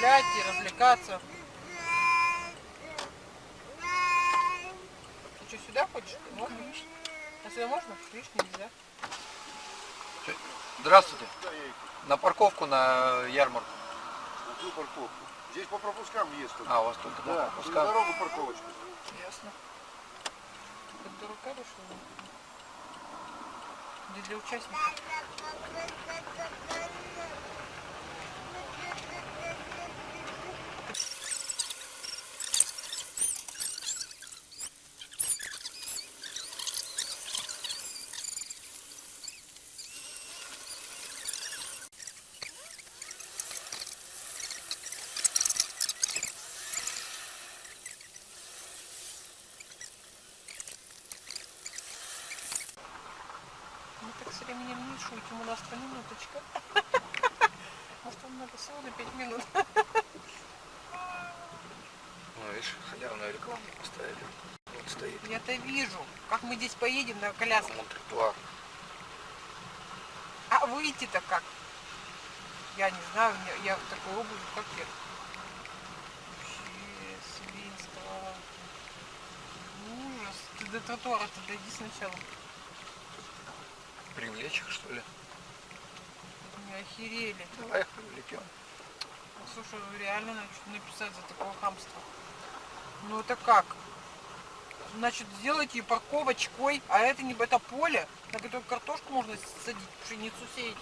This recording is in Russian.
гулять и развлекаться. Ты что, сюда хочешь? Можно? А сюда можно? Видишь, нельзя. Здравствуйте. На парковку на ярмарку. На какую парковку? Здесь по пропускам есть только. А, у вас только по да, на пропускам. дорогу парковочка. Ясно. Как дурака решила. Где для участников. Так с временем не шутим, у нас-то минуточка. Может, вам надо всего на 5 минут. Ну, видишь, халявную рекламу поставили. Вот стоит. Я-то вижу, как мы здесь поедем на коляске. Вон тротуар. А выйти-то как? Я не знаю, я, я в такой обуви, как я. Вообще, свинство. Ужас. Ты до тротуара-то дойди сначала. Привлечь их, что ли? Мы охерели. Давай их привлекем. Слушай, ну реально надо что-то написать за такое хамство. Ну это как? Значит, сделайте ее парковочкой, а это не это поле, на котором картошку можно садить, пшеницу сеять.